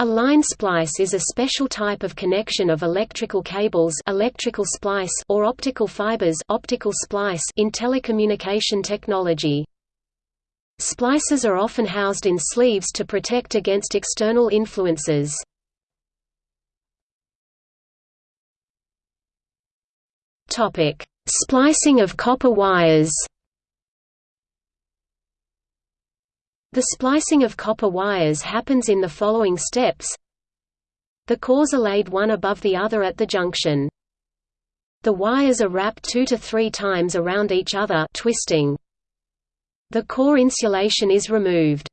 A line splice is a special type of connection of electrical cables electrical splice or optical fibers optical splice in telecommunication technology. Splices are often housed in sleeves to protect against external influences. Splicing of copper wires The splicing of copper wires happens in the following steps. The cores are laid one above the other at the junction. The wires are wrapped two to three times around each other twisting. The core insulation is removed.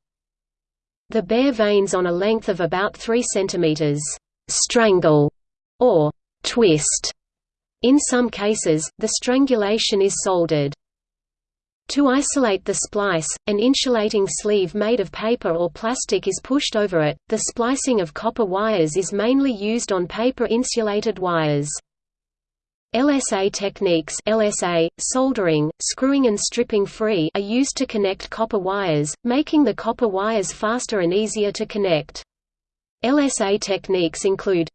The bare vanes on a length of about 3 cm strangle or twist. In some cases, the strangulation is soldered. To isolate the splice, an insulating sleeve made of paper or plastic is pushed over it. The splicing of copper wires is mainly used on paper-insulated wires. LSA techniques LSA, soldering, screwing and stripping free are used to connect copper wires, making the copper wires faster and easier to connect. LSA techniques include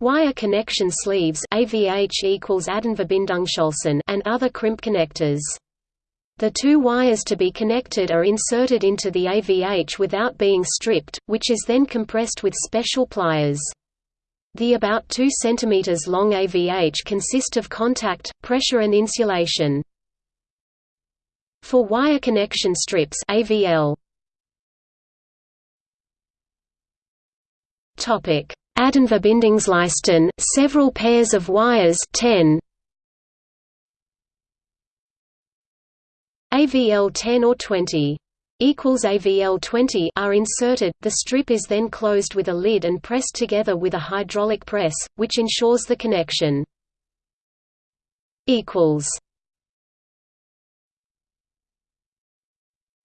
Wire connection sleeves AVH equals and other crimp connectors. The two wires to be connected are inserted into the AVH without being stripped, which is then compressed with special pliers. The about 2 cm long AVH consist of contact, pressure and insulation. For wire connection strips AVL Topic: several pairs of wires 10 AVL 10 or 20 equals AVL 20 are inserted, the strip is then closed with a lid and pressed together with a hydraulic press, which ensures the connection.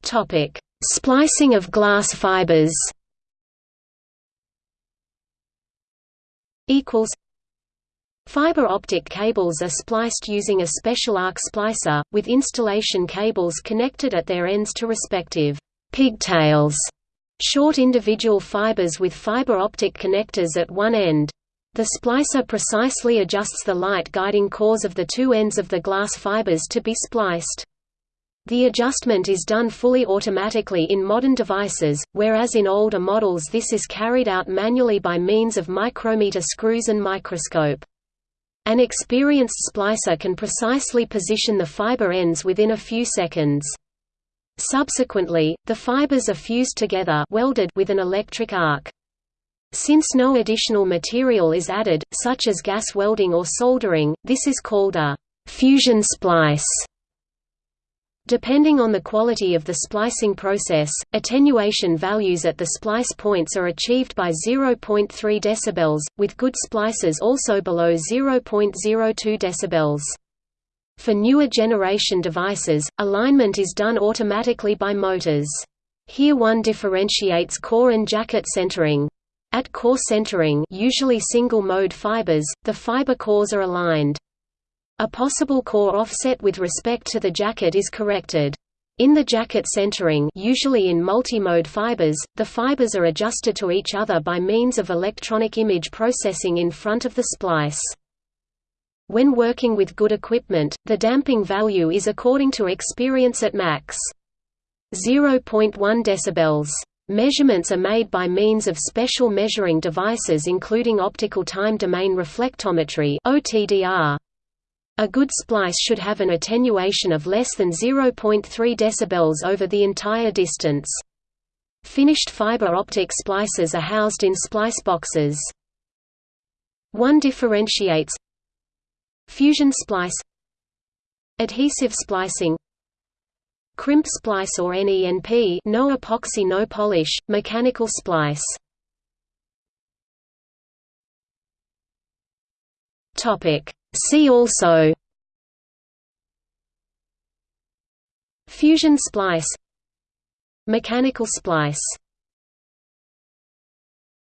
Topic: Splicing of glass fibers. Equals Fiber optic cables are spliced using a special arc splicer, with installation cables connected at their ends to respective pigtails, short individual fibers with fiber optic connectors at one end. The splicer precisely adjusts the light guiding cores of the two ends of the glass fibers to be spliced. The adjustment is done fully automatically in modern devices, whereas in older models this is carried out manually by means of micrometer screws and microscope. An experienced splicer can precisely position the fiber ends within a few seconds. Subsequently, the fibers are fused together welded with an electric arc. Since no additional material is added, such as gas welding or soldering, this is called a fusion splice. Depending on the quality of the splicing process, attenuation values at the splice points are achieved by 0.3 dB, with good splices also below 0.02 dB. For newer generation devices, alignment is done automatically by motors. Here one differentiates core and jacket centering. At core centering usually single-mode fibers, the fiber cores are aligned. A possible core offset with respect to the jacket is corrected. In the jacket centering usually in multimode fibers, the fibers are adjusted to each other by means of electronic image processing in front of the splice. When working with good equipment, the damping value is according to experience at max. 0.1 dB. Measurements are made by means of special measuring devices including optical time domain reflectometry (OTDR). A good splice should have an attenuation of less than 0.3 dB over the entire distance. Finished fiber optic splices are housed in splice boxes. One differentiates Fusion splice Adhesive splicing Crimp splice or NENP no epoxy no polish, mechanical splice Topic See also Fusion splice. Mechanical splice